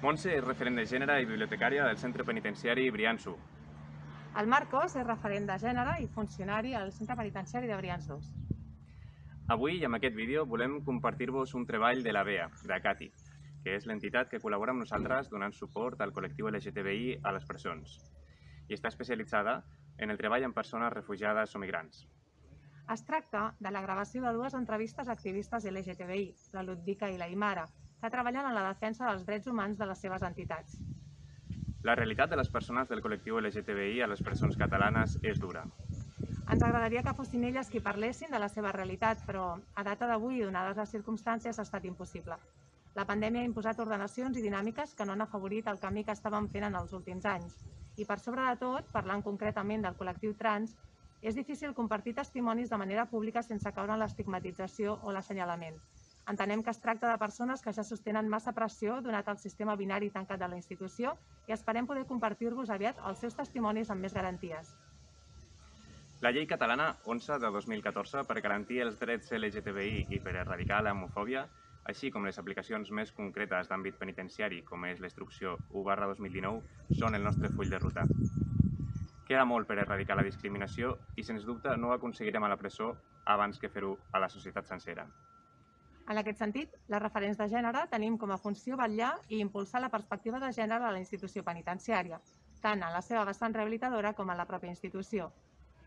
Montse és referent de gènere i bibliotecària del Centre Penitenciari Brianço. El Marcos és referent de gènere i funcionari al Centre Penitenciari de Brianços. Avui, amb aquest vídeo, volem compartir-vos un treball de la BEA, de CATI, que és l'entitat que col·labora amb nosaltres donant suport al col·lectiu LGTBI a les presons i està especialitzada en el treball amb persones refugiades o migrants. Es tracta de la gravació de dues entrevistes a activistes LGTBI, la Ludvika i la Imara, que treballen en la defensa dels drets humans de les seves entitats. La realitat de les persones del col·lectiu LGTBI a les presons catalanes és dura. Ens agradaria que fossin elles qui parlessin de la seva realitat, però a data d'avui, donades les circumstàncies, ha estat impossible. La pandèmia ha imposat ordenacions i dinàmiques que no han afavorit el camí que estàvem fent en els últims anys. I per sobre de tot, parlant concretament del col·lectiu trans, és difícil compartir testimonis de manera pública sense caure en l'estigmatització o l'assenyalament. Entenem que es tracta de persones que ja sostenen massa pressió donat el sistema binari tancat de la institució i esperem poder compartir-vos aviat els seus testimonis amb més garanties. La llei catalana 11 de 2014 per garantir els drets LGTBI i per erradicar l'homofòbia, així com les aplicacions més concretes d'àmbit penitenciari, com és l'instrucció 1 2019, són el nostre full de ruta. Queda molt per erradicar la discriminació i, sens dubte, no ho aconseguirem a la presó abans que fer-ho a la societat sencera. En aquest sentit, les referents de gènere tenim com a funció vetllar i impulsar la perspectiva de gènere a la institució penitenciària, tant en la seva vessant rehabilitadora com en la pròpia institució.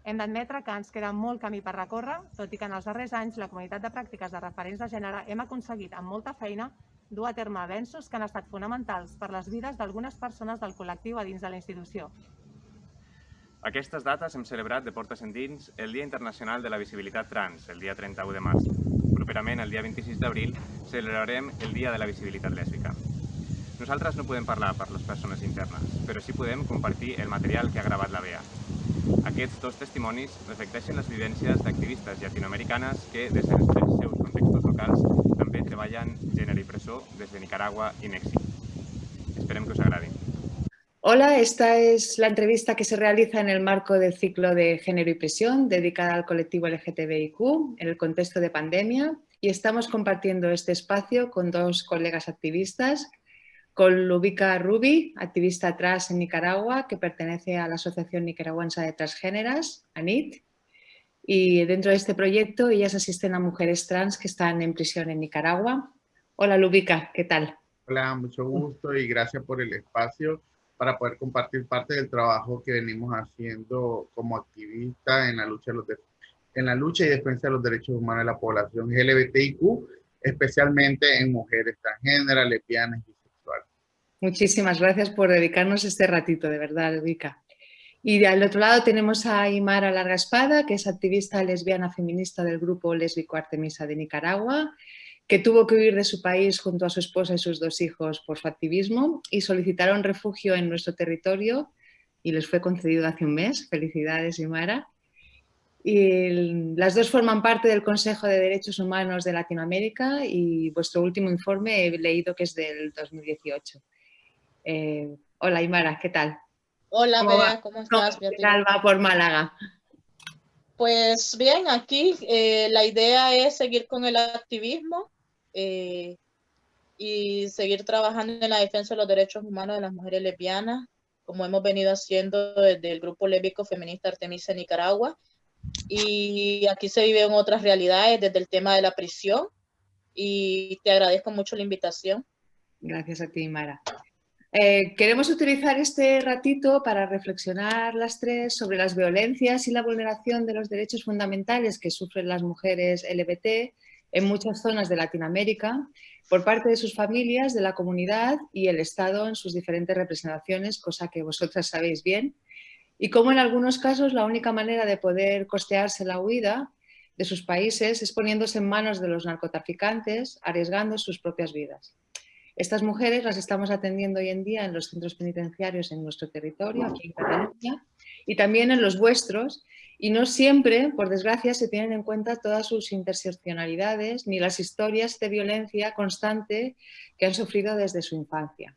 Hem d'admetre que ens queda molt camí per recórrer, tot i que en els darrers anys la comunitat de pràctiques de referents de gènere hem aconseguit amb molta feina dur a terme avenços que han estat fonamentals per les vides d'algunes persones del col·lectiu a dins de la institució. Aquestes dates hem celebrat de portes endins el Dia Internacional de la Visibilitat Trans, el dia 31 de març, properament, el dia 26 d'abril, celebrarem el Dia de la Visibilitat Lèsbica. Nosaltres no podem parlar per les persones internes, però sí podem compartir el material que ha gravat la BEA. Aquests dos testimonis reflecteixen les vivències d'activistes llatinoamericanes que, des dels seus contextos locals, també treballen gènere i presó des de Nicaragua i Mèxic. Esperem que us agradi. Hola, esta es la entrevista que se realiza en el marco del ciclo de Género y Prisión dedicada al colectivo LGTBIQ en el contexto de pandemia y estamos compartiendo este espacio con dos colegas activistas, con Lubica Rubi, activista trans en Nicaragua que pertenece a la Asociación Nicaragüense de Transgéneras, ANIT, y dentro de este proyecto ellas asisten a mujeres trans que están en prisión en Nicaragua. Hola Lubica, ¿qué tal? Hola, mucho gusto y gracias por el espacio para poder compartir parte del trabajo que venimos haciendo como activistas en la lucha, de los en la lucha y defensa de los derechos humanos de la población LGBTIQ, especialmente en mujeres transgéneras, lesbianas y bisexuales. Muchísimas gracias por dedicarnos este ratito, de verdad, Vika. Y al otro lado tenemos a Imara Larga Espada, que es activista lesbiana feminista del grupo lésbico Artemisa de Nicaragua que tuvo que huir de su país junto a su esposa y sus dos hijos por su activismo y solicitaron refugio en nuestro territorio y les fue concedido hace un mes. Felicidades, Imara. Y las dos forman parte del Consejo de Derechos Humanos de Latinoamérica y vuestro último informe he leído que es del 2018. Eh, hola, Imara, ¿qué tal? Hola, ¿Cómo, ¿cómo estás? ¿Qué tal va por Málaga? Pues bien, aquí eh, la idea es seguir con el activismo eh, y seguir trabajando en la defensa de los derechos humanos de las mujeres lesbianas, como hemos venido haciendo desde el grupo lésbico feminista Artemisa Nicaragua. Y aquí se viven otras realidades desde el tema de la prisión y te agradezco mucho la invitación. Gracias a ti, Mara. Eh, queremos utilizar este ratito para reflexionar las tres sobre las violencias y la vulneración de los derechos fundamentales que sufren las mujeres LBT en muchas zonas de Latinoamérica por parte de sus familias, de la comunidad y el Estado en sus diferentes representaciones, cosa que vosotras sabéis bien, y cómo en algunos casos la única manera de poder costearse la huida de sus países es poniéndose en manos de los narcotraficantes, arriesgando sus propias vidas. Estas mujeres las estamos atendiendo hoy en día en los centros penitenciarios en nuestro territorio, aquí en Cataluña, y también en los vuestros, y no siempre, por desgracia, se tienen en cuenta todas sus interseccionalidades ni las historias de violencia constante que han sufrido desde su infancia.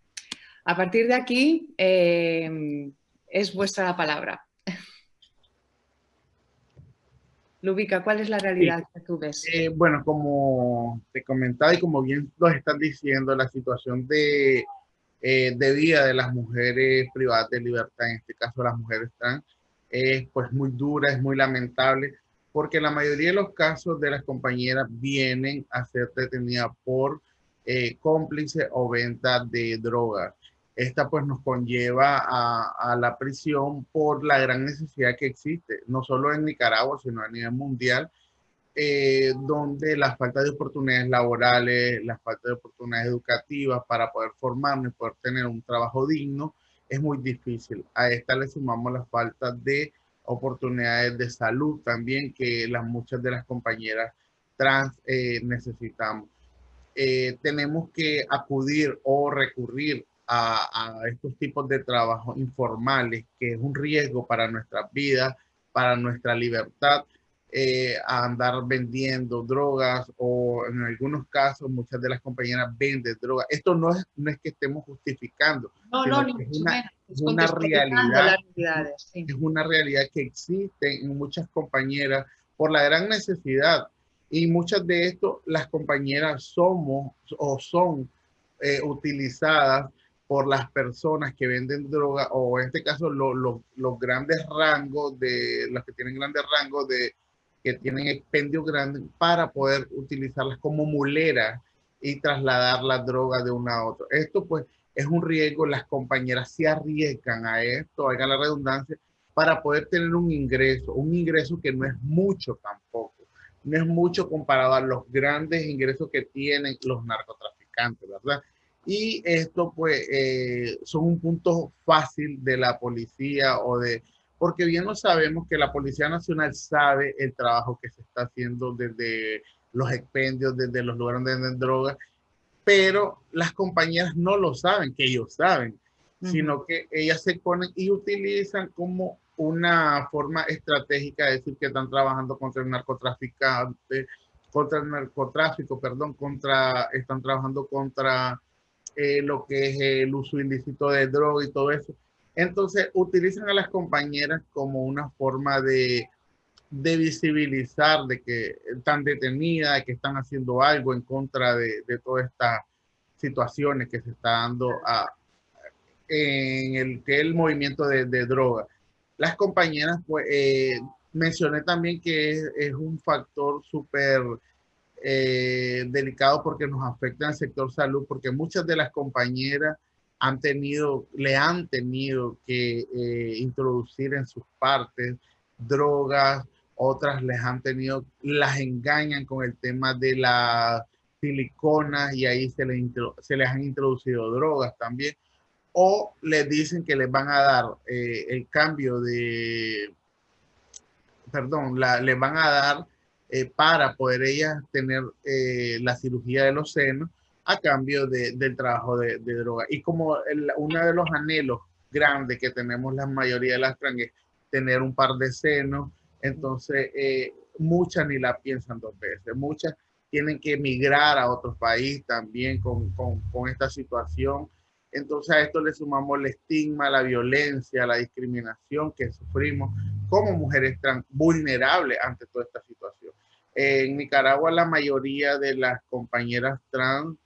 A partir de aquí, eh, es vuestra la palabra. Lubica, ¿cuál es la realidad que tú ves? Eh, bueno, como te comentaba y como bien lo estás diciendo, la situación de eh, de vida de las mujeres privadas de libertad, en este caso las mujeres trans, es pues muy dura, es muy lamentable, porque la mayoría de los casos de las compañeras vienen a ser detenidas por eh, cómplice o venta de drogas. Esta pues nos conlleva a, la prisión por la gran necesidad que existe, no solo en Nicaragua, sino a nivel mundial, eh, donde la falta de oportunidades laborales, la falta de oportunidades educativas para poder formarnos y poder tener un trabajo digno es muy difícil. A esta le sumamos la falta de oportunidades de salud también que las muchas de las compañeras trans eh, necesitamos. Eh, tenemos que acudir o recurrir a, a, estos tipos de trabajos informales, que es un riesgo para nuestras vidas, para nuestra libertad, eh, a andar vendiendo drogas o en algunos casos muchas de las compañeras venden drogas. Esto no es, no es que estemos justificando. No, no, ni es una, es una realidad. Sí. Es una realidad que existe en muchas compañeras por la gran necesidad. Y muchas de esto, las compañeras somos o son eh, utilizadas por las personas que venden droga o en este caso lo, lo, los grandes rangos de los que tienen grandes rangos de que tienen expendio grande para poder utilizarlas como mulera y trasladar la droga de una a otra. Esto pues es un riesgo, las compañeras se arriesgan a esto, hagan la redundancia, para poder tener un ingreso, un ingreso que no es mucho tampoco, no es mucho comparado a los grandes ingresos que tienen los narcotraficantes, ¿verdad? Y esto pues eh, son un punto fácil de la policía o de porque bien no sabemos que la Policía Nacional sabe el trabajo que se está haciendo desde los expendios, desde los lugares donde venden drogas, pero las compañías no lo saben, que ellos saben, uh -huh. sino que ellas se ponen y utilizan como una forma estratégica de decir que están trabajando contra el narcotraficante, contra el narcotráfico, perdón, contra, están trabajando contra eh, lo que es el uso ilícito de droga y todo eso entonces, utilizan a las compañeras como una forma de, de visibilizar de que están detenidas, que están haciendo algo en contra de, de todas estas situaciones que se está dando a, en el que el movimiento de, de droga. Las compañeras, pues, eh, mencioné también que es, es un factor súper eh, delicado porque nos afecta al sector salud, porque muchas de las compañeras han tenido, le han tenido que eh, introducir en sus partes drogas, otras les han tenido, las engañan con el tema de las siliconas y ahí se les, se les han introducido drogas también, o les dicen que les van a dar eh, el cambio de, perdón, les van a dar eh, para poder ellas tener eh, la cirugía de los senos, a cambio de, del trabajo de, droga. Y como el, uno de los anhelos grandes que tenemos la mayoría de las trans es tener un par de senos, entonces eh, muchas ni la piensan dos veces, muchas tienen que emigrar a otro país también con, con, con esta situación. Entonces a esto le sumamos el estigma, la violencia, la discriminación que sufrimos como mujeres trans vulnerables ante toda esta situación. En Nicaragua la mayoría de las compañeras trans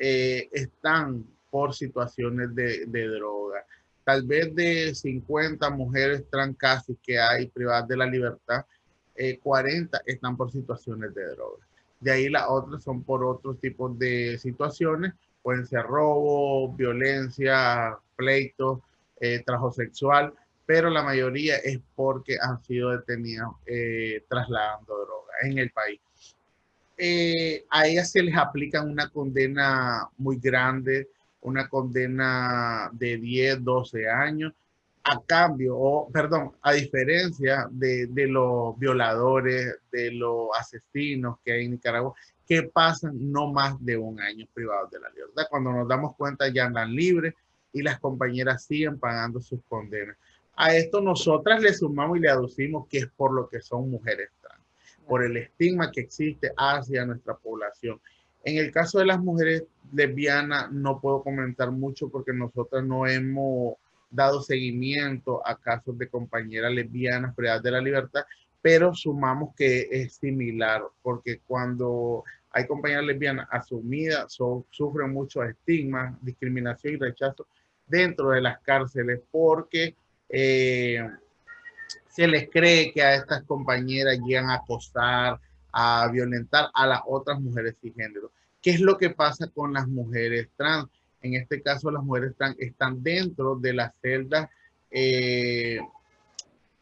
eh, están por situaciones de, droga. Tal vez de 50 mujeres trans casi que hay privadas de la libertad, eh, 40 están por situaciones de droga. De ahí las otras son por otros tipos de situaciones, pueden ser robo, violencia, pleito, eh, sexual, pero la mayoría es porque han sido detenidas eh, trasladando droga en el país eh, a ellas se les aplica una condena muy grande, una condena de 10, 12 años, a cambio, o perdón, a diferencia de, de los violadores, de los asesinos que hay en Nicaragua, que pasan no más de un año privados de la libertad. Cuando nos damos cuenta ya andan libres y las compañeras siguen pagando sus condenas. A esto nosotras le sumamos y le aducimos que es por lo que son mujeres por el estigma que existe hacia nuestra población. En el caso de las mujeres lesbianas no puedo comentar mucho porque nosotros no hemos dado seguimiento a casos de compañeras lesbianas privadas de la libertad, pero sumamos que es similar porque cuando hay compañeras lesbianas asumidas, sufren mucho estigma, discriminación y rechazo dentro de las cárceles porque eh, se les cree que a estas compañeras llegan a acosar, a violentar a las otras mujeres género. ¿Qué es lo que pasa con las mujeres trans? En este caso, las mujeres trans están dentro de la celda eh,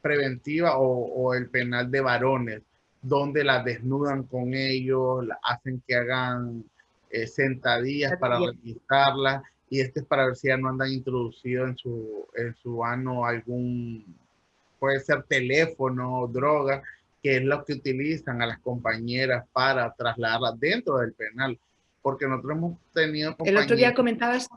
preventiva o, el penal de varones, donde las desnudan con ellos, hacen que hagan eh, sentadillas para revisarlas y este es para ver si ya no andan introducido en su, en su ano algún, puede ser teléfono, droga, que es lo que utilizan a las compañeras para trasladarlas dentro del penal. Porque nosotros hemos tenido El otro día comentabas,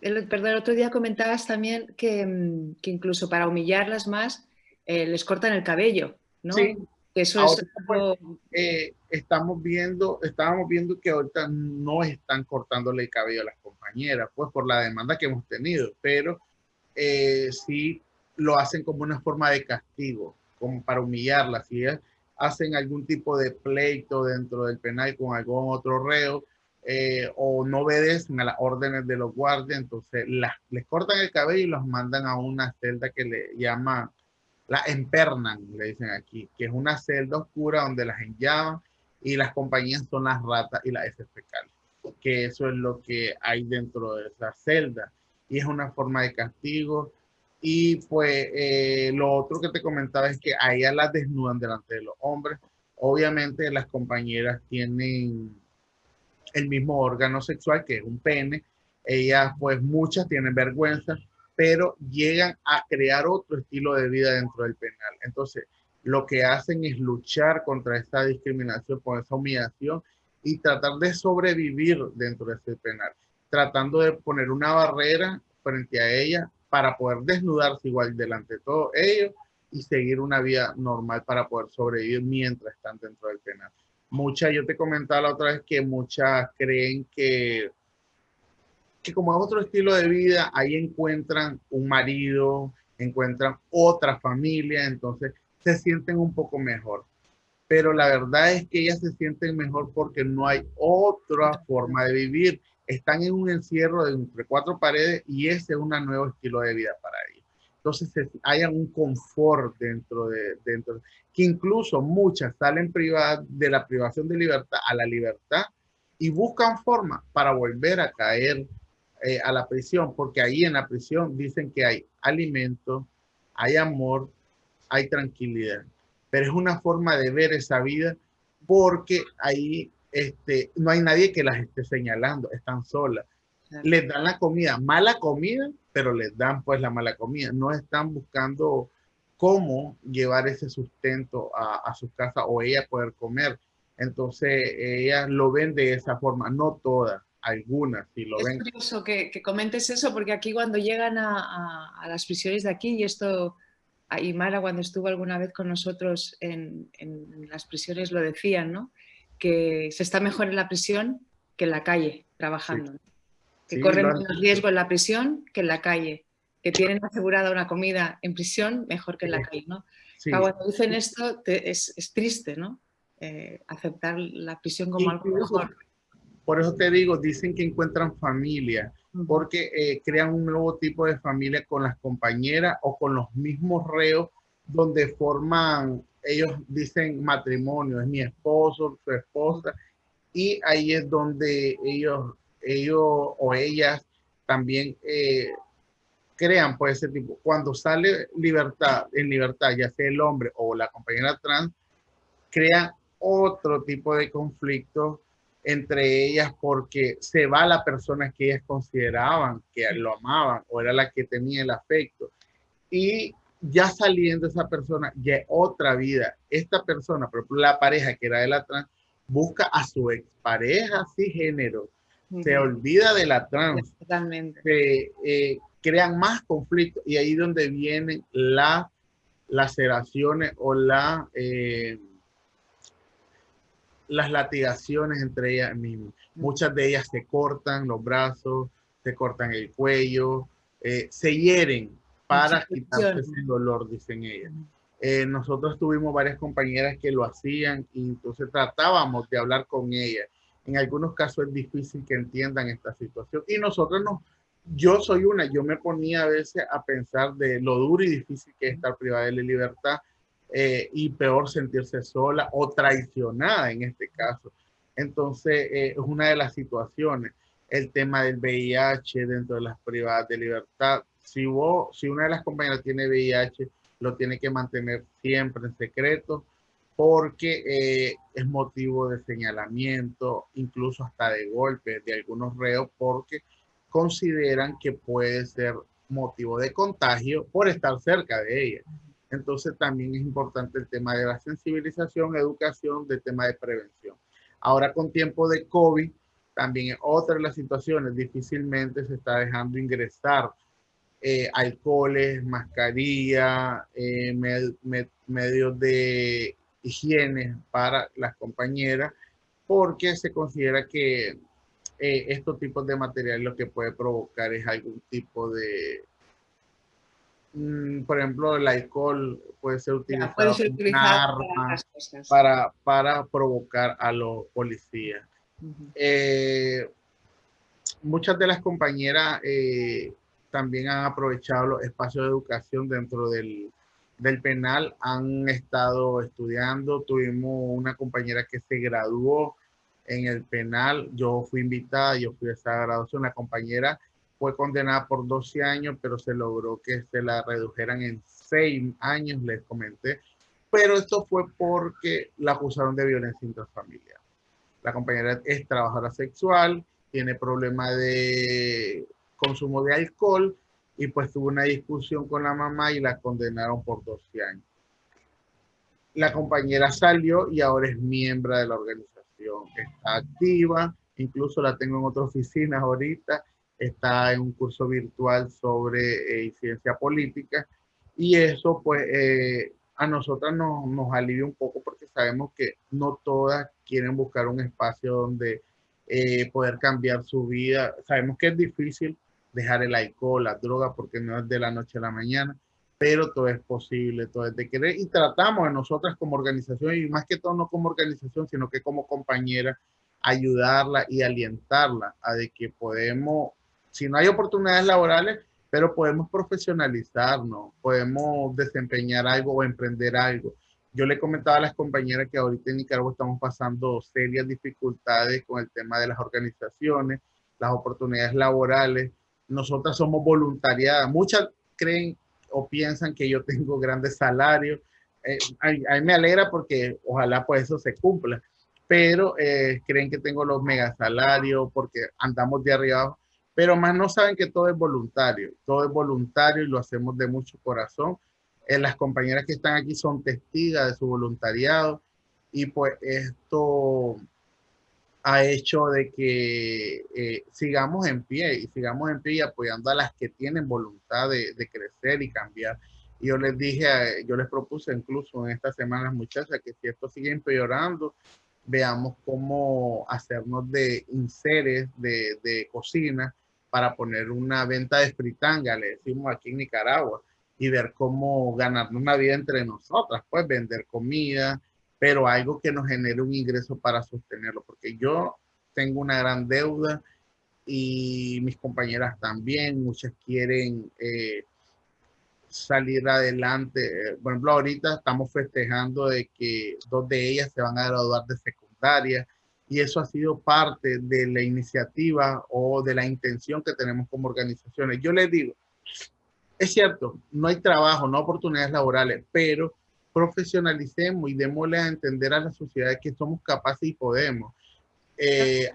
el, perdón, el otro día comentabas también que, mm, que incluso para humillarlas más eh, les cortan el cabello, ¿no? Sí. Eso es pues, eh, estamos viendo, estábamos viendo que ahorita no están cortándole el cabello a las compañeras, pues por la demanda que hemos tenido, pero eh, sí lo hacen como una forma de castigo, como para humillarlas. Si hacen algún tipo de pleito dentro del penal con algún otro reo eh, o no obedecen a las órdenes de los guardias, entonces las, les cortan el cabello y los mandan a una celda que le llaman la empernan, le dicen aquí, que es una celda oscura donde las enllavan y las compañías son las ratas y las heces fecales, que eso es lo que hay dentro de esa celda y es una forma de castigo. Y pues eh, lo otro que te comentaba es que a las desnudan delante de los hombres. Obviamente las compañeras tienen el mismo órgano sexual que es un pene. Ellas pues muchas tienen vergüenza pero llegan a crear otro estilo de vida dentro del penal. Entonces, lo que hacen es luchar contra esta discriminación, con esa humillación y tratar de sobrevivir dentro de ese penal, tratando de poner una barrera frente a ella para poder desnudarse igual delante de todos ellos y seguir una vida normal para poder sobrevivir mientras están dentro del penal. Muchas, yo te comentaba la otra vez que muchas creen que que como es otro estilo de vida, ahí encuentran un marido, encuentran otra familia, entonces se sienten un poco mejor. Pero la verdad es que ellas se sienten mejor porque no hay otra forma de vivir. Están en un encierro de entre cuatro paredes y ese es un nuevo estilo de vida para ellos. Entonces hay un confort dentro de, dentro, que incluso muchas salen privadas de la privación de libertad a la libertad y buscan forma para volver a caer eh, a la prisión, porque ahí en la prisión dicen que hay alimento, hay amor, hay tranquilidad. Pero es una forma de ver esa vida porque ahí este, no hay nadie que las esté señalando, están solas. Les dan la comida, mala comida, pero les dan pues la mala comida. No están buscando cómo llevar ese sustento a, a su casa o ella poder comer. Entonces, ellas lo ven de esa forma, no todas algunas, si lo es ven. Es curioso que, que, comentes eso, porque aquí cuando llegan a, a, a, las prisiones de aquí, y esto, y Mara cuando estuvo alguna vez con nosotros en, en, las prisiones lo decían, ¿no? Que se está mejor en la prisión que en la calle, trabajando. Sí. Que sí, corren menos riesgo en la prisión que en la calle. Que tienen asegurada una comida en prisión mejor que en la calle, ¿no? Sí. Cuando dicen esto te, es, es, triste, ¿no? Eh, aceptar la prisión como algo mejor. Por eso te digo, dicen que encuentran familia, porque eh, crean un nuevo tipo de familia con las compañeras o con los mismos reos, donde forman, ellos dicen matrimonio, es mi esposo, su esposa, y ahí es donde ellos, ellos o ellas también eh, crean pues ese tipo. Cuando sale libertad, en libertad, ya sea el hombre o la compañera trans, crean otro tipo de conflictos entre ellas porque se va la persona que ellas consideraban que lo amaban o era la que tenía el afecto. Y ya saliendo esa persona, ya otra vida. Esta persona, por ejemplo, la pareja que era de la trans, busca a su expareja género Uh -huh. Se olvida de la trans. Totalmente. Se eh, crean más conflictos y ahí donde vienen las laceraciones o la... Eh, las latigaciones entre ellas mismas. Muchas de ellas se cortan los brazos, se cortan el cuello, eh, se hieren para quitarse ese dolor, dicen ellas. Eh, nosotros tuvimos varias compañeras que lo hacían y entonces tratábamos de hablar con ellas. En algunos casos es difícil que entiendan esta situación y nosotros no, yo soy una, yo me ponía a veces a pensar de lo duro y difícil que es estar privada de la libertad eh, y peor sentirse sola o traicionada en este caso. Entonces, eh, es una de las situaciones. El tema del VIH dentro de las privadas de libertad. Si, vos, si una de las compañeras tiene VIH, lo tiene que mantener siempre en secreto porque eh, es motivo de señalamiento, incluso hasta de golpe de algunos reos, porque consideran que puede ser motivo de contagio por estar cerca de ella. Entonces también es importante el tema de la sensibilización, educación, del tema de prevención. Ahora con tiempo de COVID, también otra de las situaciones, difícilmente se está dejando ingresar eh, alcoholes, mascarilla, eh, medios de higiene para las compañeras, porque se considera que eh, estos tipos de material lo que puede provocar es algún tipo de, mm, por ejemplo, el alcohol puede ser utilizado, como arma para, para, provocar a los policías. muchas de las compañeras también han aprovechado los espacios de educación dentro del, del penal, han estado estudiando. Tuvimos una compañera que se graduó en el penal. Yo fui invitada, yo fui a esa graduación. La compañera fue condenada por 12 años, pero se logró que se la redujeran en 6 años, les comenté. Pero esto fue porque la acusaron de violencia intrafamiliar. La compañera es trabajadora sexual, tiene problemas de consumo de alcohol y pues tuvo una discusión con la mamá y la condenaron por 12 años. La compañera salió y ahora es miembro de la organización. Está activa, incluso la tengo en otra oficina ahorita, está en un curso virtual sobre eh, incidencia política y eso pues eh, a nosotras nos, nos alivia un poco porque sabemos que no todas quieren buscar un espacio donde eh, poder cambiar su vida. Sabemos que es difícil dejar el alcohol, la droga, porque no es de la noche a la mañana, pero todo es posible, todo es de querer y tratamos de nosotras como organización y más que todo no como organización, sino que como compañera, ayudarla y alientarla a de que podemos, si no hay oportunidades laborales, pero podemos profesionalizarnos, podemos desempeñar algo o emprender algo. Yo le comentaba a las compañeras que ahorita en Nicaragua estamos pasando serias dificultades con el tema de las organizaciones, las oportunidades laborales, nosotras somos voluntariadas. Muchas creen o piensan que yo tengo grandes salarios. Eh, a, mí me alegra porque ojalá pues eso se cumpla, pero eh, creen que tengo los mega salarios porque andamos de arriba pero más no saben que todo es voluntario, todo es voluntario y lo hacemos de mucho corazón. Eh, las compañeras que están aquí son testigas de su voluntariado y pues esto ha hecho de que eh, sigamos en pie y sigamos en pie apoyando a las que tienen voluntad de, crecer y cambiar. Y yo les dije, yo les propuse incluso en estas semanas, muchachas, que si esto sigue empeorando, veamos cómo hacernos de inseres de, de cocina para poner una venta de fritanga, le decimos aquí en Nicaragua, y ver cómo ganarnos una vida entre nosotras, pues vender comida, pero algo que nos genere un ingreso para sostenerlo, porque yo tengo una gran deuda y mis compañeras también, muchas quieren eh, salir adelante. Por ejemplo, ahorita estamos festejando de que dos de ellas se van a graduar de secundaria y eso ha sido parte de la iniciativa o de la intención que tenemos como organizaciones. Yo les digo, es cierto, no hay trabajo, no oportunidades laborales, pero profesionalicemos y démosle a entender a la sociedad que somos capaces y podemos. Eh,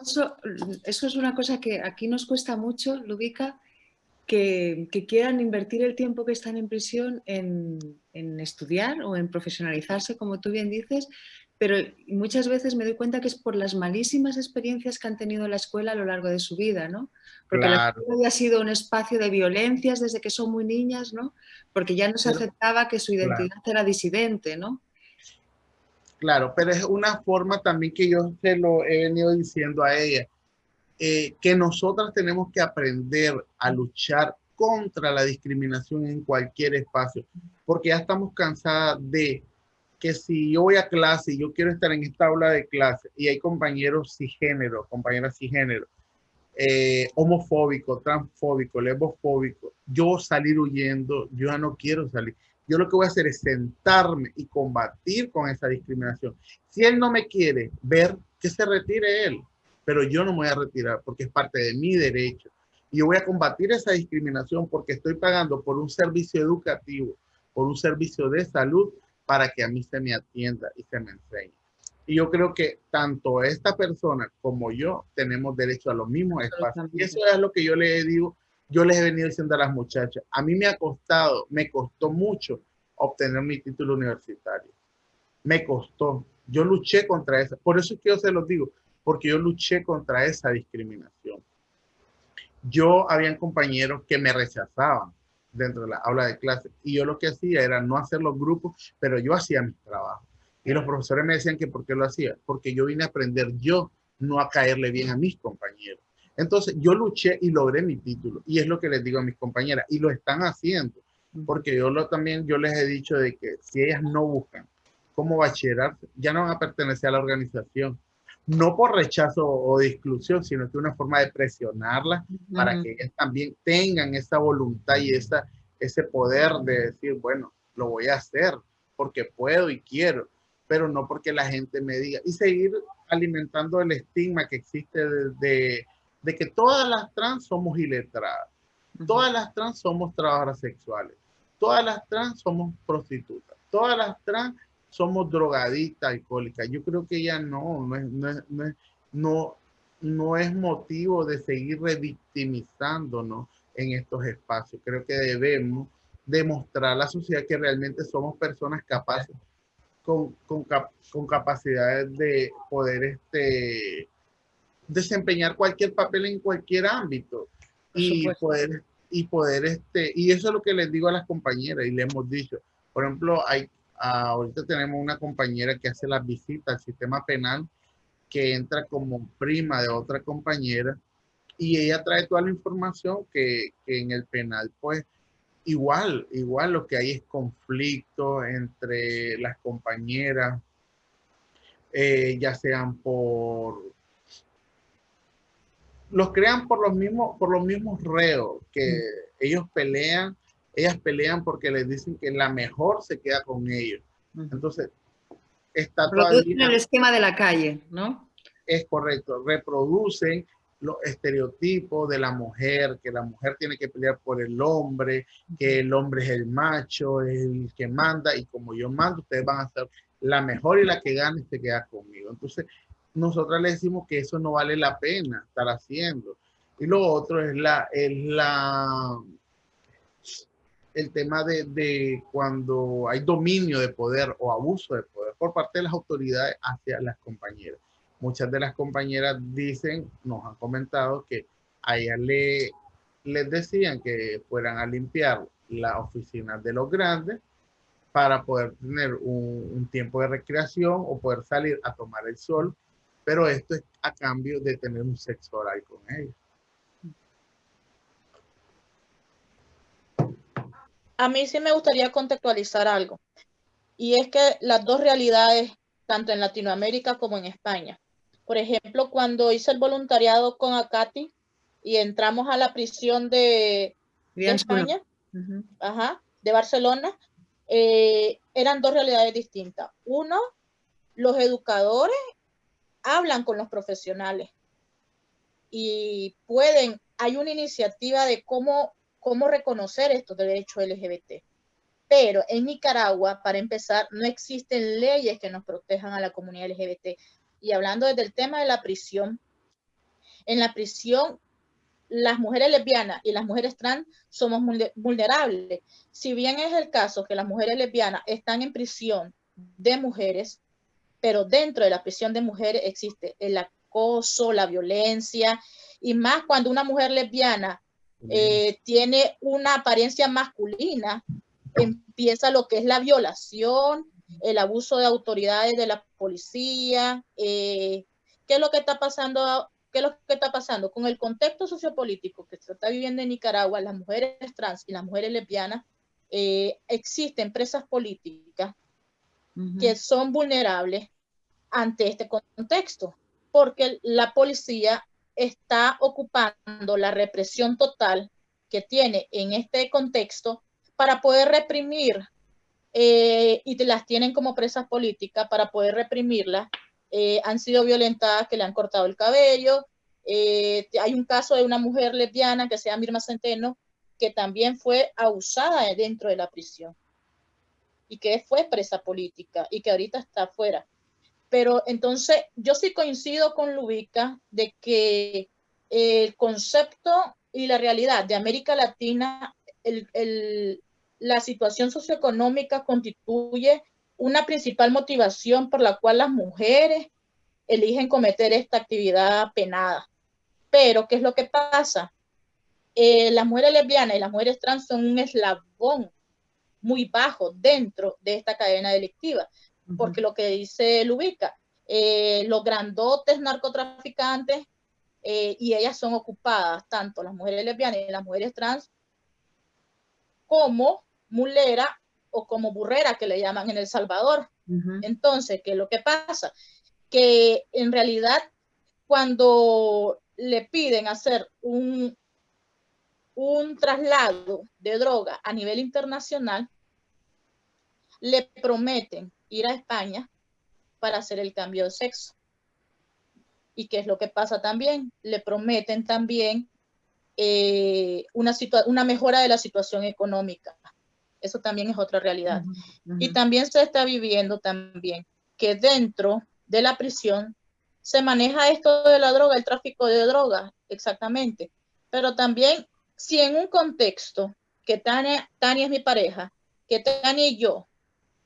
eso, eso, es una cosa que aquí nos cuesta mucho, Lubica, que, que, quieran invertir el tiempo que están en prisión en, en, estudiar o en profesionalizarse, como tú bien dices, pero muchas veces me doy cuenta que es por las malísimas experiencias que han tenido en la escuela a lo largo de su vida, ¿no? Porque la escuela ha sido un espacio de violencias desde que son muy niñas, ¿no? Porque ya no se aceptaba que su identidad era disidente, ¿no? Claro, pero es una forma también que yo se lo he venido diciendo a ella, eh, que nosotras tenemos que aprender a luchar contra la discriminación en cualquier espacio, porque ya estamos cansadas de que si yo voy a clase y yo quiero estar en esta aula de clase y hay compañeros cisgénero, compañeras cisgénero, eh, homofóbico, transfóbico, lesbofóbico, yo salir huyendo, yo ya no quiero salir. Yo lo que voy a hacer es sentarme y combatir con esa discriminación. Si él no me quiere ver, que se retire él, pero yo no me voy a retirar porque es parte de mi derecho. Y yo voy a combatir esa discriminación porque estoy pagando por un servicio educativo, por un servicio de salud para que a mí se me atienda y se me enseñe. Y yo creo que tanto esta persona como yo tenemos derecho a los mismos espacios. Y eso es lo que yo les digo, yo les he venido diciendo a las muchachas. A mí me ha costado, me costó mucho obtener mi título universitario. Me costó. Yo luché contra eso. Por eso es que yo se los digo, porque yo luché contra esa discriminación. Yo habían compañeros que me rechazaban dentro de la aula de clase y yo lo que hacía era no hacer los grupos, pero yo hacía mi trabajo. Y los profesores me decían que por qué lo hacía, porque yo vine a aprender yo, no a caerle bien a mis compañeros. Entonces yo luché y logré mi título y es lo que les digo a mis compañeras y lo están haciendo, porque yo lo, también yo les he dicho de que si ellas no buscan como bachillerato, ya no van a pertenecer a la organización, no por rechazo o de exclusión, sino que una forma de presionarlas para que ellas también tengan esa voluntad y esa, ese poder de decir, bueno, lo voy a hacer porque puedo y quiero pero no porque la gente me diga. Y seguir alimentando el estigma que existe de, de, que todas las trans somos iletradas, todas las trans somos trabajadoras sexuales, todas las trans somos prostitutas, todas las trans somos drogadictas, alcohólicas. Yo creo que ya no, no es, no es, no es, no, no es motivo de seguir revictimizándonos en estos espacios. Creo que debemos demostrar a la sociedad que realmente somos personas capaces con, con, con capacidades de poder este, desempeñar cualquier papel en cualquier ámbito y poder, y poder este, y eso es lo que les digo a las compañeras y le hemos dicho. Por ejemplo, hay, ahorita tenemos una compañera que hace las visitas al sistema penal que entra como prima de otra compañera y ella trae toda la información que, que en el penal pues igual, igual lo que hay es conflicto entre las compañeras, eh, ya sean por los crean por los mismos por los mismos reos que ellos pelean ellas pelean porque les dicen que la mejor se queda con ellos. Entonces está todavía el esquema de la calle no es correcto reproducen los estereotipos de la mujer, que la mujer tiene que pelear por el hombre, que el hombre es el macho, es el que manda, y como yo mando, ustedes van a ser la mejor y la que gane se queda conmigo. Entonces, nosotras le decimos que eso no vale la pena estar haciendo. Y lo otro es la, es la, el tema de, de cuando hay dominio de poder o abuso de poder por parte de las autoridades hacia las compañeras muchas de las compañeras dicen, nos han comentado que a ellas le, les decían que fueran a limpiar la oficina de los grandes para poder tener un, tiempo de recreación o poder salir a tomar el sol, pero esto es a cambio de tener un sexo oral con ellos. A mí sí me gustaría contextualizar algo, y es que las dos realidades, tanto en Latinoamérica como en España, por ejemplo, cuando hice el voluntariado con Acati y entramos a la prisión de, España, de Barcelona, eh, eran dos realidades distintas. Uno, los educadores hablan con los profesionales y pueden, hay una iniciativa de cómo, cómo reconocer estos derechos LGBT. Pero en Nicaragua, para empezar, no existen leyes que nos protejan a la comunidad LGBT y hablando desde el tema de la prisión, en la prisión las mujeres lesbianas y las mujeres trans somos vulnerables. Si bien es el caso que las mujeres lesbianas están en prisión de mujeres, pero dentro de la prisión de mujeres existe el acoso, la violencia, y más cuando una mujer lesbiana eh, tiene una apariencia masculina, empieza lo que es la violación, el abuso de autoridades de la policía, eh, qué es lo que está pasando, qué es lo que está pasando con el contexto sociopolítico que se está viviendo en Nicaragua, las mujeres trans y las mujeres lesbianas eh, existen presas políticas que son vulnerables ante este contexto, porque la policía está ocupando la represión total que tiene en este contexto para poder reprimir, eh, y las tienen como presas políticas para poder reprimirlas, eh, han sido violentadas, que le han cortado el cabello. hay un caso de una mujer lesbiana que se llama Mirma Centeno, que también fue abusada dentro de la prisión y que fue presa política y que ahorita está afuera. Pero entonces yo sí coincido con Lubica de que el concepto y la realidad de América Latina, la situación socioeconómica constituye una principal motivación por la cual las mujeres eligen cometer esta actividad penada. Pero, ¿qué es lo que pasa? Eh, las mujeres lesbianas y las mujeres trans son un eslabón muy bajo dentro de esta cadena delictiva, porque lo que dice Lubica, eh, los grandotes narcotraficantes eh, y ellas son ocupadas, tanto las mujeres lesbianas y las mujeres trans, como mulera o como burrera que le llaman en El Salvador. Entonces, ¿qué es lo que pasa? Que en realidad cuando le piden hacer un, un traslado de droga a nivel internacional, le prometen ir a España para hacer el cambio de sexo. ¿Y qué es lo que pasa también? Le prometen también eh, una, una mejora de la situación económica. Eso también es otra realidad. Y también se está viviendo también que dentro de la prisión se maneja esto de la droga, el tráfico de droga, exactamente. Pero también si en un contexto que Tania, Tania es mi pareja, que Tania y yo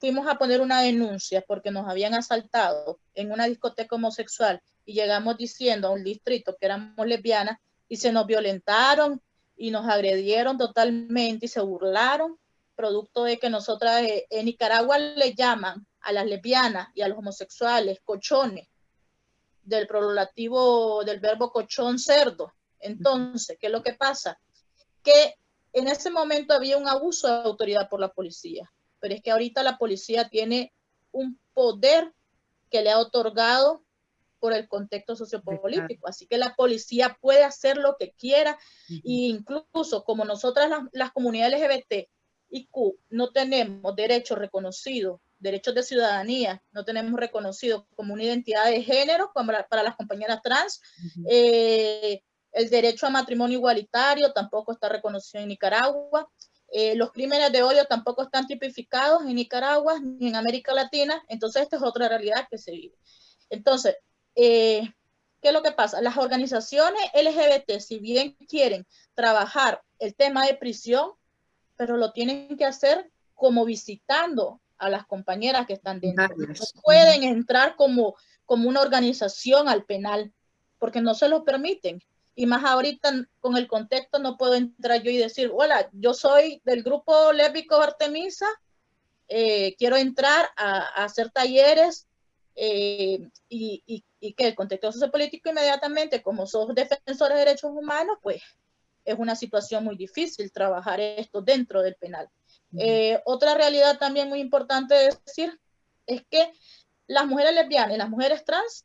fuimos a poner una denuncia porque nos habían asaltado en una discoteca homosexual y llegamos diciendo a un distrito que éramos lesbianas y se nos violentaron y nos agredieron totalmente y se burlaron, producto de que nosotras eh, en Nicaragua le llaman a las lesbianas y a los homosexuales cochones, del prolongativo del verbo cochón cerdo. Entonces, ¿qué es lo que pasa? que en ese momento había un abuso de autoridad por la policía, pero es que ahorita la policía tiene un poder que le ha otorgado por el contexto sociopolítico. Así que la policía puede hacer lo que quiera e incluso como nosotras las, comunidades LGBT y Q no tenemos derechos reconocidos, derechos de ciudadanía, no tenemos reconocido como una identidad de género para, para las compañeras trans, el derecho a matrimonio igualitario tampoco está reconocido en Nicaragua. Eh, los crímenes de odio tampoco están tipificados en Nicaragua ni en América Latina. Entonces, esta es otra realidad que se vive. Entonces, eh, ¿qué es lo que pasa? Las organizaciones LGBT, si bien quieren trabajar el tema de prisión, pero lo tienen que hacer como visitando a las compañeras que están dentro. No pueden entrar como, como una organización al penal, porque no se lo permiten y más ahorita con el contexto no puedo entrar yo y decir, hola, yo soy del grupo lésbico Artemisa, eh, quiero entrar a, hacer talleres eh, y, que el contexto sociopolítico inmediatamente, como sos defensores de derechos humanos, pues es una situación muy difícil trabajar esto dentro del penal. Eh, otra realidad también muy importante decir es que las mujeres lesbianas y las mujeres trans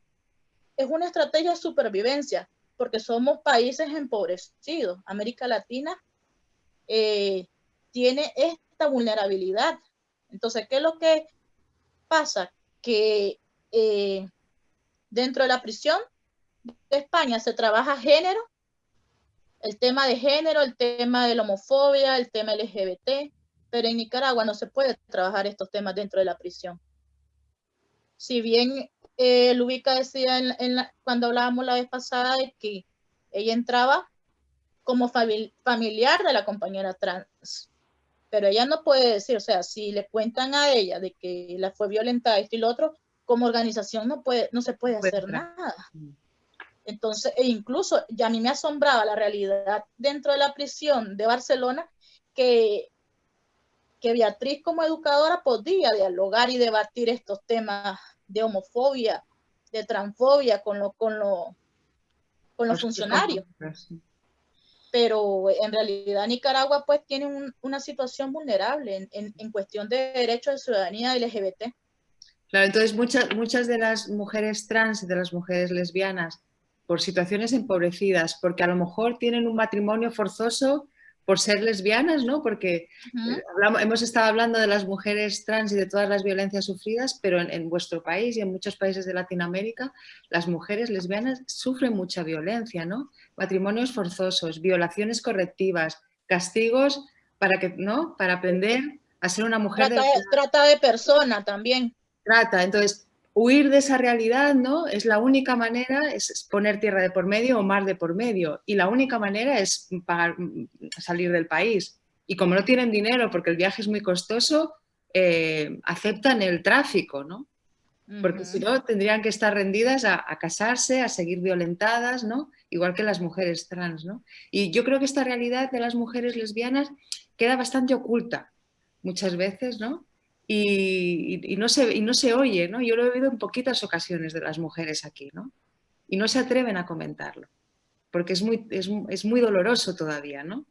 es una estrategia de supervivencia porque somos países empobrecidos. América Latina eh, tiene esta vulnerabilidad. Entonces, ¿qué es lo que pasa? Que eh, dentro de la prisión de España se trabaja género, el tema de género, el tema de la homofobia, el tema LGBT, pero en Nicaragua no se puede trabajar estos temas dentro de la prisión. Si bien eh, Lubica decía en, cuando hablábamos la vez pasada de que ella entraba como familiar de la compañera trans, pero ella no puede decir, o sea, si le cuentan a ella de que la fue violentada esto y lo otro, como organización no, puede, no se puede hacer nada. Mm. Entonces, e incluso ya a mí me asombraba la realidad dentro de la prisión de Barcelona que, que Beatriz como educadora podía dialogar y debatir estos temas de homofobia, de transfobia con, lo, con, lo, con los funcionarios. pero en realidad Nicaragua pues tiene un- una situación vulnerable en, en- en cuestión de derechos de ciudadanía LGBT. Claro, entonces muchas, muchas de las mujeres trans y de las mujeres lesbianas, por situaciones empobrecidas, porque a lo mejor tienen un matrimonio forzoso por ser lesbianas, ¿no? Porque eh, hablamos- hemos estado hablando de las mujeres trans y de todas las violencias sufridas, pero en, en vuestro país y en muchos países de Latinoamérica, las mujeres lesbianas sufren mucha violencia, ¿no? Matrimonios forzosos, violaciones correctivas, castigos para que, ¿no? Para aprender a ser una mujer de Trata de, trata de persona también. trata. Entonces, huir de esa realidad, ¿no? Es la única manera, es poner tierra de por medio o mar de por medio. Y la única manera es pagar, mm, salir del país. Y como no tienen dinero porque el viaje es muy costoso, eh, aceptan el tráfico, ¿no? Porque si no, tendrían que estar rendidas a, a casarse, a seguir violentadas, ¿no? Igual que las mujeres trans, ¿no? Y yo creo que esta realidad de las mujeres lesbianas queda bastante oculta muchas veces, ¿no? Y, no, se, y no se oye, ¿no? Yo lo he oído en poquitas ocasiones de las mujeres aquí, ¿no? Y no se atreven a comentarlo, porque es muy, es, es muy doloroso todavía, ¿no?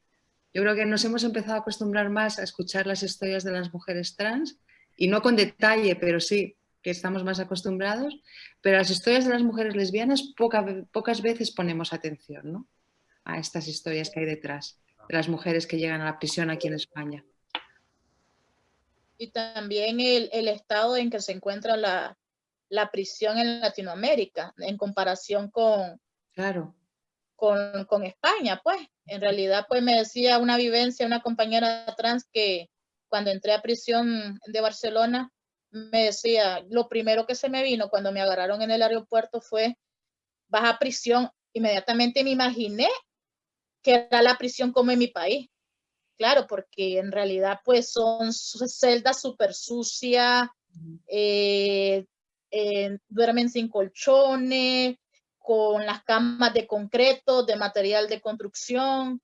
Yo creo que nos hemos empezado a acostumbrar más a escuchar las historias de las mujeres trans, y no con detalle, pero sí que estamos más acostumbrados, pero las historias de las mujeres lesbianas poca pocas veces ponemos atención, ¿no? A estas historias que hay detrás, de las mujeres que llegan a la prisión aquí en España. Y también el, el estado en que se encuentra la, la prisión en Latinoamérica en comparación con, Claro, con, con España, pues. En realidad, pues me decía una vivencia, una compañera trans que cuando entré a prisión de Barcelona, me decía, lo primero que se me vino cuando me agarraron en el aeropuerto fue, vas a prisión. Inmediatamente me imaginé que era la prisión como en mi país. Claro, porque en realidad pues son celdas súper sucias, eh, eh, duermen sin colchones, con las camas de concreto, de material de construcción,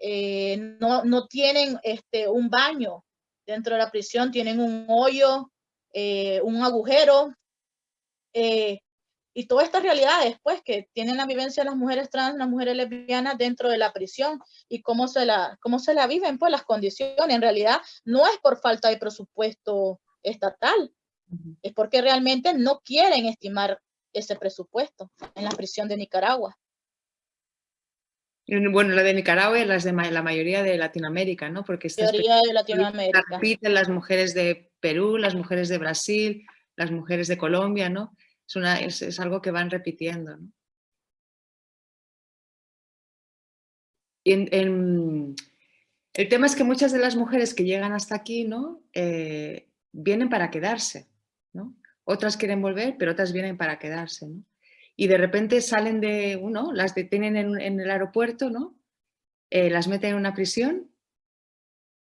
eh, no, no tienen este, un baño dentro de la prisión, tienen un hoyo, eh, un agujero, eh, y todas estas realidades, pues, que tienen la vivencia las mujeres trans, las mujeres lesbianas dentro de la prisión y cómo se la, cómo se la viven, pues, las condiciones. En realidad, no es por falta de presupuesto estatal, es porque realmente no quieren estimar ese presupuesto en la prisión de Nicaragua. Bueno, la de Nicaragua y las de la mayoría de Latinoamérica, ¿no? Porque estas Teoría de la Latinoamérica. repiten las mujeres de Perú, las mujeres de Brasil, las mujeres de Colombia, ¿no? Es, algo que van repitiendo. Y el tema es que muchas de las mujeres que llegan hasta aquí, ¿no? Eh, vienen para quedarse, ¿no? Otras quieren volver, pero otras vienen para quedarse, ¿no? Y de repente salen de uno, las detienen en, en el aeropuerto, ¿no? Eh, las meten en una prisión,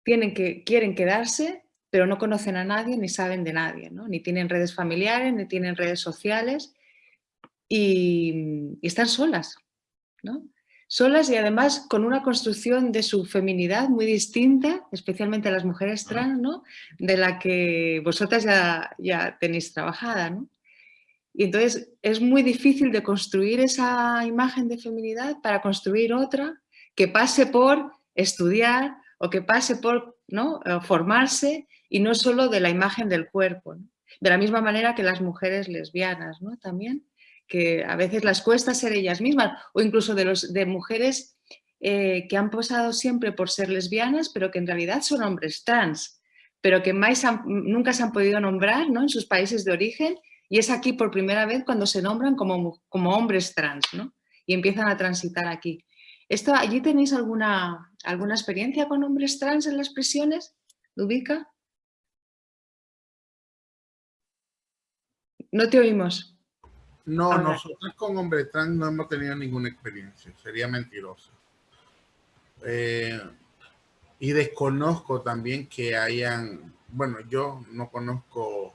tienen que, quieren quedarse, pero no conocen a nadie ni saben de nadie, ¿no? Ni tienen redes familiares, ni tienen redes sociales y, y están solas, ¿no? Solas y además con una construcción de su feminidad muy distinta, especialmente las mujeres trans, ¿no? De la que vosotras ya, ya tenéis trabajada, ¿no? Y entonces es muy difícil de construir esa imagen de feminidad para construir otra que pase por estudiar o que pase por ¿no? Eh, formarse y no solo de la imagen del cuerpo. De la misma manera que las mujeres lesbianas ¿no? también, que a veces las cuesta ser ellas mismas o incluso de, los, de mujeres eh, que han posado siempre por ser lesbianas pero que en realidad son hombres trans, pero que nunca se han podido nombrar ¿no? en sus países de origen y es aquí por primera vez cuando se nombran como, hombres trans y empiezan a transitar aquí. Esto, ¿Allí tenéis alguna, alguna experiencia con hombres trans en las prisiones? ¿Lubica? No te oímos. No, Ahora. nosotros con hombres trans no hemos tenido ninguna experiencia, sería mentiroso. Eh, y desconozco también que hayan, bueno, yo no conozco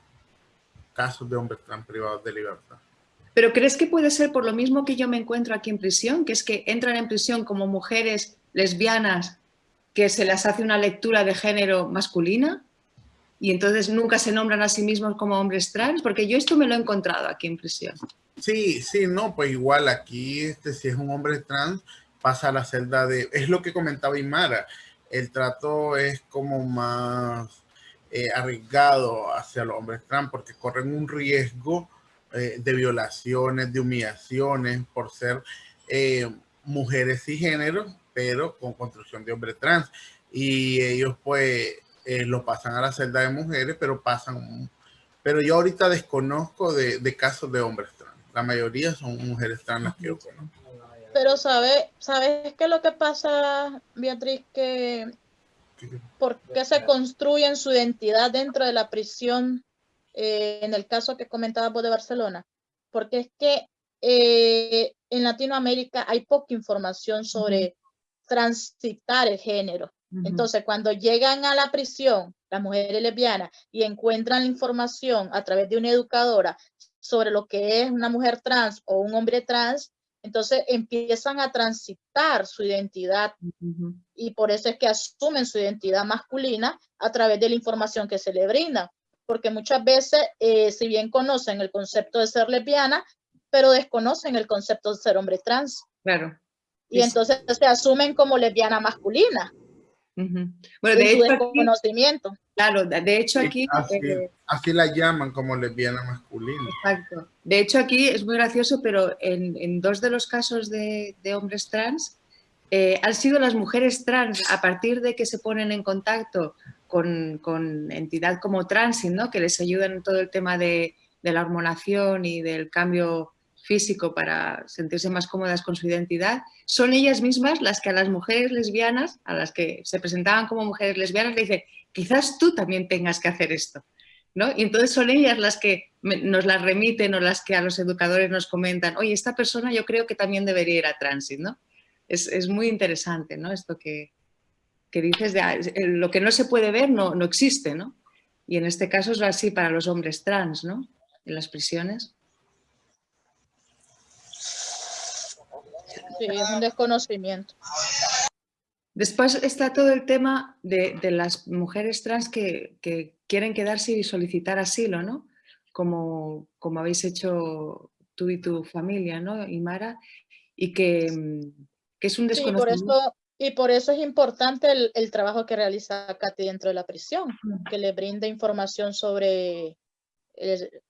casos de hombres trans privados de libertad. ¿Pero crees que puede ser por lo mismo que yo me encuentro aquí en prisión? Que es que entran en prisión como mujeres lesbianas que se les hace una lectura de género masculina y entonces nunca se nombran a sí mismos como hombres trans, porque yo esto me lo he encontrado aquí en prisión. Sí, sí, no, pues igual aquí, este, si es un hombre trans, pasa a la celda de, es lo que comentaba Imara, el trato es como más eh, arriesgado hacia los hombres trans porque corren un riesgo eh, de violaciones, de humillaciones por ser eh, mujeres y género, pero con construcción de hombre trans. Y ellos pues lo pasan a la celda de mujeres, pero pasan, pero yo ahorita desconozco de, de casos de hombres trans. La mayoría son mujeres trans las que yo conozco. Pero sabe, ¿sabes qué es lo que pasa, Beatriz? Que ¿Por qué se construyen su identidad dentro de la prisión eh, en el caso que comentabas vos de Barcelona? Porque es que eh, en Latinoamérica hay poca información sobre transitar el género. Entonces, cuando llegan a la prisión, las mujeres lesbianas, y encuentran la información a través de una educadora sobre lo que es una mujer trans o un hombre trans, entonces empiezan a transitar su identidad y por eso es que asumen su identidad masculina a través de la información que se le brinda. Porque muchas veces, eh, si bien conocen el concepto de ser lesbiana, pero desconocen el concepto de ser hombre trans. Claro. Y entonces se asumen como lesbiana masculina. Bueno, de hecho, conocimiento. Claro, de hecho aquí... Eh, así, la llaman como lesbiana masculina. Exacto. De hecho aquí es muy gracioso, pero en, dos de los casos de, hombres trans, eh, han sido las mujeres trans, a partir de que se ponen en contacto con, entidad como Transit, ¿no? que les ayudan en todo el tema de, la hormonación y del cambio físico para sentirse más cómodas con su identidad, son ellas mismas las que a las mujeres lesbianas, a las que se presentaban como mujeres lesbianas, le dicen, quizás tú también tengas que hacer esto. ¿no? Y entonces son ellas las que nos las remiten o las que a los educadores nos comentan, oye, esta persona yo creo que también debería ir a Transit. ¿no? Es, muy interesante ¿no? esto que, que dices, de, ah, lo que no se puede ver no, no existe. ¿no? Y en este caso es así para los hombres trans, ¿no? en las prisiones. Sí, es un desconocimiento. Después está todo el tema de, las mujeres trans que, quieren quedarse y solicitar asilo, ¿no? Como, como habéis hecho tú y tu familia, ¿no, Imara? Y que, es un desconocimiento. Y por eso es importante el, trabajo que realiza Katy dentro de la prisión, que le brinda información sobre,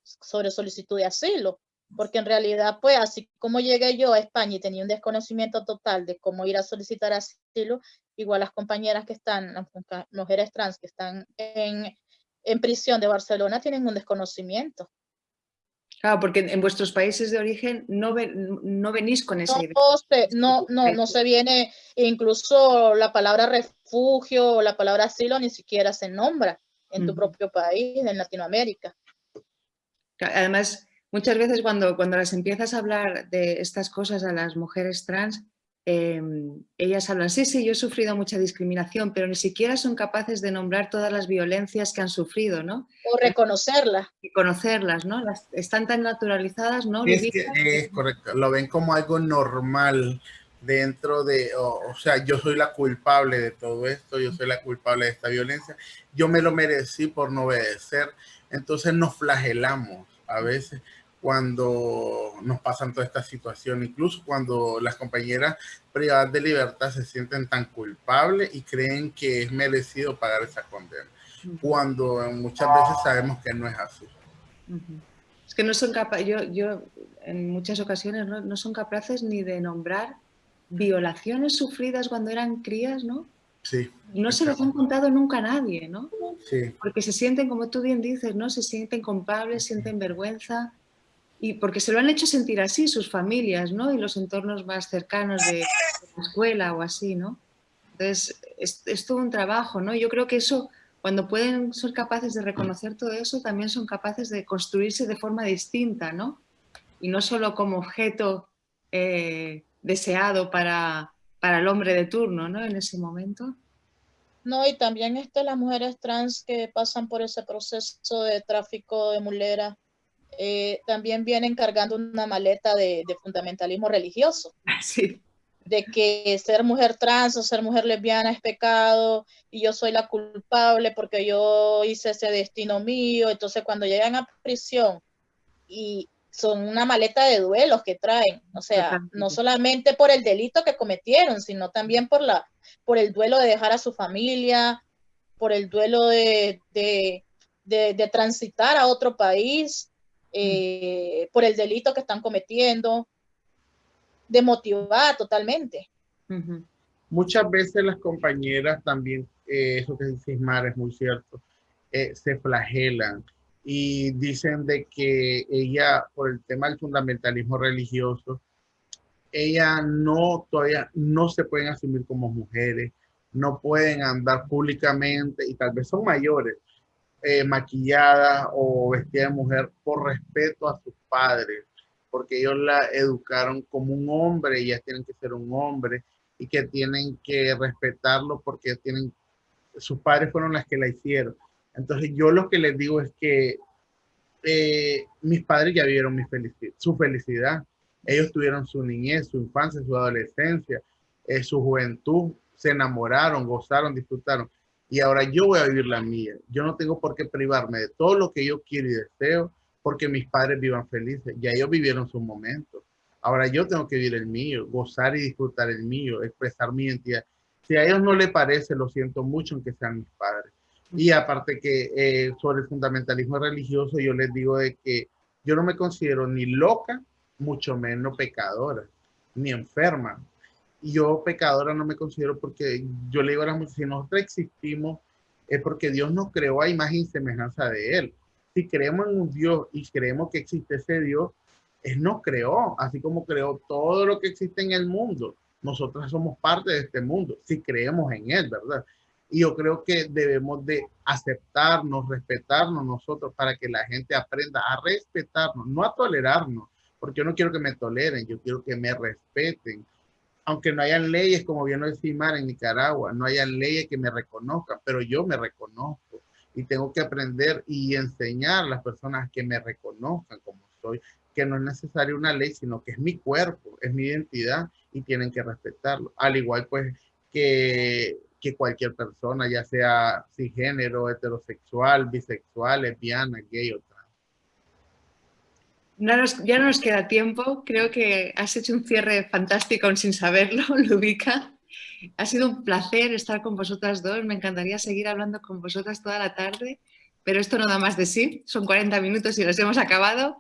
sobre solicitud de asilo porque en realidad, pues así como llegué yo a España y tenía un desconocimiento total de cómo ir a solicitar asilo, igual las compañeras que están, las mujeres trans que están en, en prisión de Barcelona tienen un desconocimiento. Claro, porque en vuestros países de origen no, no venís con esa idea. No, no, no, se viene, incluso la palabra refugio o la palabra asilo ni siquiera se nombra en tu propio país, en Latinoamérica. Además, Muchas veces cuando, cuando las empiezas a hablar de estas cosas a las mujeres trans, em, ellas hablan, sí, sí, yo he sufrido mucha discriminación, pero ni siquiera son capaces de nombrar todas las violencias que han sufrido, ¿no? O reconocerlas. Reconocerlas, ¿no? Las, están tan naturalizadas, ¿no? Es, es correcto, lo ven como algo normal dentro de, o, sea, yo soy la culpable de todo esto, yo soy la culpable de esta violencia, yo me lo merecí por no obedecer, entonces nos flagelamos a veces cuando nos pasan toda esta situación, incluso cuando las compañeras privadas de libertad se sienten tan culpables y creen que es merecido pagar esa condena, cuando muchas veces sabemos que no es así. Es que no son capaces, yo, yo en muchas ocasiones no, no, son capaces ni de nombrar violaciones sufridas cuando eran crías, ¿no? Sí. No se les han contado nunca a nadie, ¿no? Sí. Porque se sienten, como tú bien dices, ¿no? Se sienten culpables, sienten vergüenza, y porque se lo han hecho sentir así sus familias, ¿no? Y los entornos más cercanos de, la escuela o así, ¿no? Entonces, es, todo un trabajo, ¿no? Yo creo que eso, cuando pueden ser capaces de reconocer todo eso, también son capaces de construirse de forma distinta, ¿no? Y no solo como objeto eh, deseado para, para el hombre de turno, ¿no? En ese momento. No, y también este, las mujeres trans que pasan por ese proceso de tráfico de mulera, eh, también vienen cargando una maleta de, fundamentalismo religioso. Sí. De que ser mujer trans o ser mujer lesbiana es pecado y yo soy la culpable porque yo hice ese destino mío. Entonces, cuando llegan a prisión y son una maleta de duelos que traen, o sea, no solamente por el delito que cometieron, sino también por, la, por el duelo de dejar a su familia, por el duelo de, de, de- de transitar a otro país, eh, por el delito que están cometiendo, demotivada totalmente. Muchas veces las compañeras también, eh, eso que dice Ismar es muy cierto, eh, se flagelan y dicen de que ella, por el tema del fundamentalismo religioso, ella no, todavía no se pueden asumir como mujeres, no pueden andar públicamente y tal vez son mayores, eh, maquilladas o vestidas de mujer por respeto a sus padres, porque ellos la educaron como un hombre ellas tienen que ser un hombre y que tienen que respetarlo porque tienen, sus padres fueron las que la hicieron. Entonces yo lo que les digo es que eh, mis padres ya vieron mi su felicidad. Ellos tuvieron su niñez, su infancia, su adolescencia, eh, su juventud, se enamoraron, gozaron, disfrutaron. Y ahora yo voy a vivir la mía. Yo no tengo por qué privarme de todo lo que yo quiero y deseo porque mis padres vivan felices. Ya ellos vivieron su momento. Ahora yo tengo que vivir el mío, gozar y disfrutar el mío, expresar mi identidad. Si a ellos no les parece, lo siento mucho, aunque sean mis padres. Y aparte que eh, sobre el fundamentalismo religioso, yo les digo de que yo no me considero ni loca, mucho menos pecadora, ni enferma. Y yo pecadora no me considero porque yo le digo a las si nosotros existimos, es porque Dios nos creó a imagen y semejanza de Él. Si creemos en un Dios y creemos que existe ese Dios, Él nos creó, así como creó todo lo que existe en el mundo. Nosotros somos parte de este mundo, si creemos en Él, ¿verdad? Y yo creo que debemos de aceptarnos, respetarnos nosotros para que la gente aprenda a respetarnos, no a tolerarnos, porque yo no quiero que me toleren, yo quiero que me respeten. Aunque no hayan leyes, como decía Mar en Nicaragua, no hayan leyes que me reconozcan, pero yo me reconozco y tengo que aprender y enseñar a las personas que me reconozcan como soy, que no es necesaria una ley, sino que es mi cuerpo, es mi identidad y tienen que respetarlo. Al igual pues que, cualquier persona, ya sea cisgénero, heterosexual, bisexual, lesbiana, gay o trans. No nos- ya no nos queda tiempo. Creo que has hecho un cierre fantástico aún sin saberlo, Lubica. Ha sido un placer estar con vosotras dos. Me encantaría seguir hablando con vosotras toda la tarde, pero esto no da más de sí. Son 40 minutos y los hemos acabado.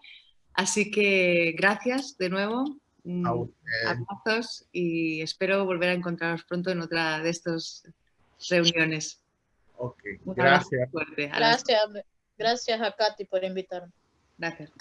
Así que gracias de nuevo. Mm. Abrazos y espero volver a encontraros pronto en otra de estas reuniones. Ok, gracias. Gracias, gracias a Katy por invitarme. Gracias.